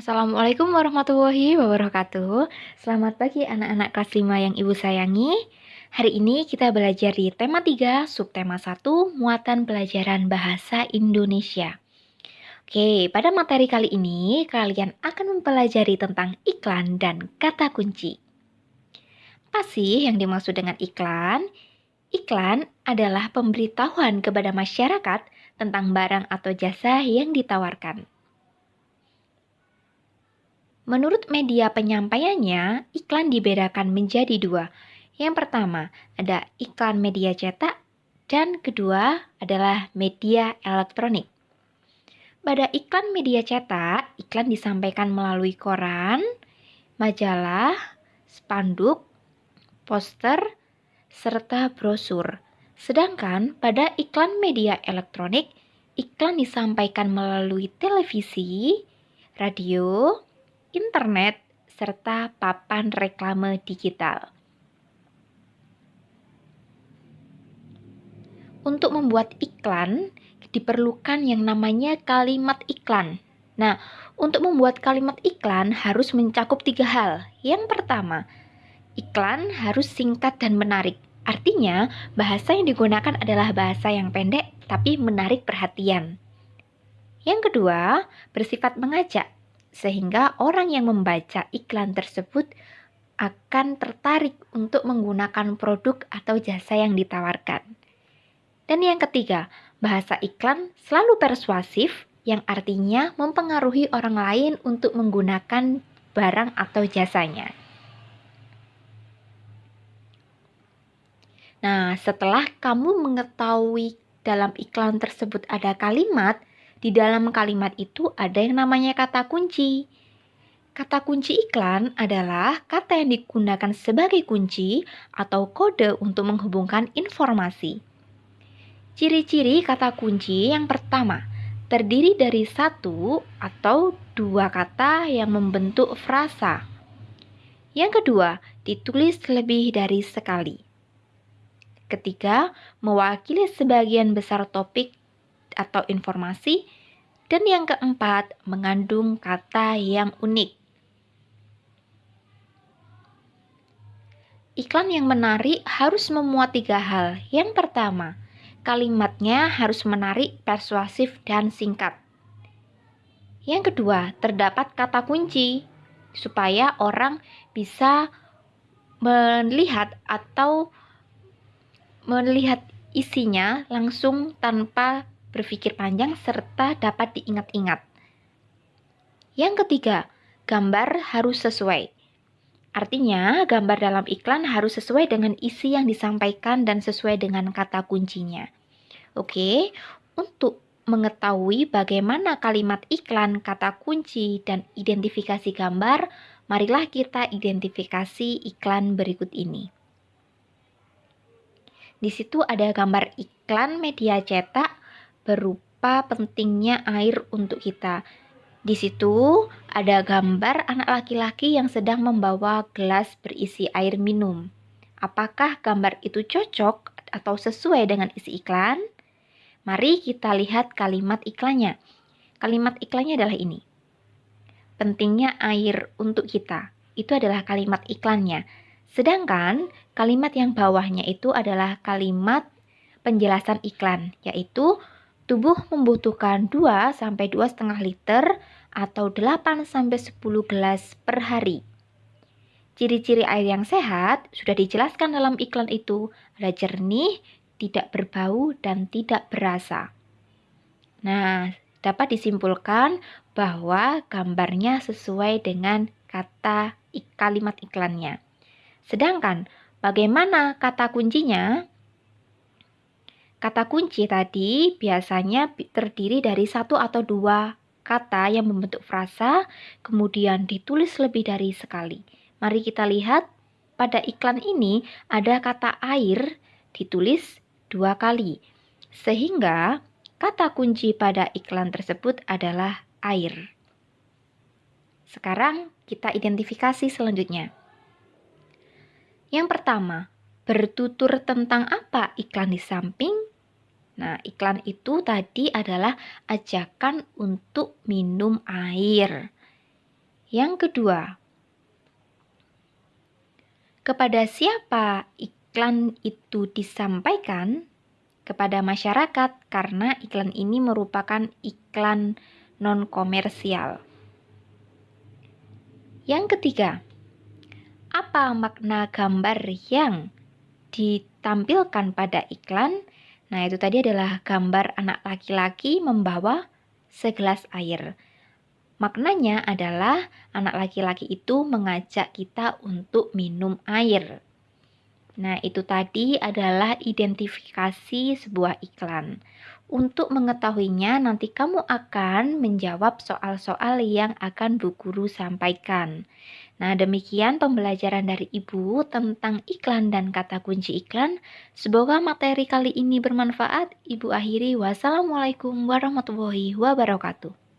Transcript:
Assalamualaikum warahmatullahi wabarakatuh. Selamat pagi anak-anak kelas 5 yang ibu sayangi. Hari ini kita belajar di tema 3, subtema 1, muatan pelajaran bahasa Indonesia. Oke, pada materi kali ini kalian akan mempelajari tentang iklan dan kata kunci. Apa sih yang dimaksud dengan iklan? Iklan adalah pemberitahuan kepada masyarakat tentang barang atau jasa yang ditawarkan Menurut media penyampaiannya, iklan dibedakan menjadi dua. Yang pertama, ada iklan media cetak, dan kedua adalah media elektronik. Pada iklan media cetak, iklan disampaikan melalui koran, majalah, spanduk, poster, serta brosur. Sedangkan pada iklan media elektronik, iklan disampaikan melalui televisi, radio, internet, serta papan reklame digital. Untuk membuat iklan, diperlukan yang namanya kalimat iklan. Nah, untuk membuat kalimat iklan harus mencakup tiga hal. Yang pertama, iklan harus singkat dan menarik. Artinya, bahasa yang digunakan adalah bahasa yang pendek tapi menarik perhatian. Yang kedua, bersifat mengajak sehingga orang yang membaca iklan tersebut akan tertarik untuk menggunakan produk atau jasa yang ditawarkan. Dan yang ketiga, bahasa iklan selalu persuasif, yang artinya mempengaruhi orang lain untuk menggunakan barang atau jasanya. Nah, setelah kamu mengetahui dalam iklan tersebut ada kalimat, di dalam kalimat itu ada yang namanya kata kunci. Kata kunci iklan adalah kata yang digunakan sebagai kunci atau kode untuk menghubungkan informasi. Ciri-ciri kata kunci yang pertama, terdiri dari satu atau dua kata yang membentuk frasa. Yang kedua, ditulis lebih dari sekali. Ketiga, mewakili sebagian besar topik atau informasi. Dan yang keempat, mengandung kata yang unik. Iklan yang menarik harus memuat tiga hal. Yang pertama, kalimatnya harus menarik, persuasif, dan singkat. Yang kedua, terdapat kata kunci supaya orang bisa melihat atau melihat isinya langsung tanpa berpikir panjang, serta dapat diingat-ingat. Yang ketiga, gambar harus sesuai. Artinya, gambar dalam iklan harus sesuai dengan isi yang disampaikan dan sesuai dengan kata kuncinya. Oke, untuk mengetahui bagaimana kalimat iklan, kata kunci, dan identifikasi gambar, marilah kita identifikasi iklan berikut ini. Di situ ada gambar iklan media cetak berupa pentingnya air untuk kita. Di situ ada gambar anak laki-laki yang sedang membawa gelas berisi air minum. Apakah gambar itu cocok atau sesuai dengan isi iklan? Mari kita lihat kalimat iklannya. Kalimat iklannya adalah ini. Pentingnya air untuk kita. Itu adalah kalimat iklannya. Sedangkan kalimat yang bawahnya itu adalah kalimat penjelasan iklan, yaitu Tubuh membutuhkan 2 sampai 2,5 liter atau 8 sampai 10 gelas per hari. Ciri-ciri air yang sehat sudah dijelaskan dalam iklan itu, ada jernih, tidak berbau dan tidak berasa. Nah, dapat disimpulkan bahwa gambarnya sesuai dengan kata kalimat iklannya. Sedangkan bagaimana kata kuncinya? Kata kunci tadi biasanya terdiri dari satu atau dua kata yang membentuk frasa, kemudian ditulis lebih dari sekali. Mari kita lihat pada iklan ini ada kata air ditulis dua kali, sehingga kata kunci pada iklan tersebut adalah air. Sekarang kita identifikasi selanjutnya. Yang pertama, bertutur tentang apa iklan di samping Nah, iklan itu tadi adalah ajakan untuk minum air. Yang kedua, kepada siapa iklan itu disampaikan? Kepada masyarakat, karena iklan ini merupakan iklan non-komersial. Yang ketiga, apa makna gambar yang ditampilkan pada iklan? Nah, itu tadi adalah gambar anak laki-laki membawa segelas air. Maknanya adalah anak laki-laki itu mengajak kita untuk minum air. Nah, itu tadi adalah identifikasi sebuah iklan. Untuk mengetahuinya, nanti kamu akan menjawab soal-soal yang akan Bu Guru sampaikan. Nah, demikian pembelajaran dari Ibu tentang iklan dan kata kunci iklan. Semoga materi kali ini bermanfaat. Ibu akhiri, wassalamualaikum warahmatullahi wabarakatuh.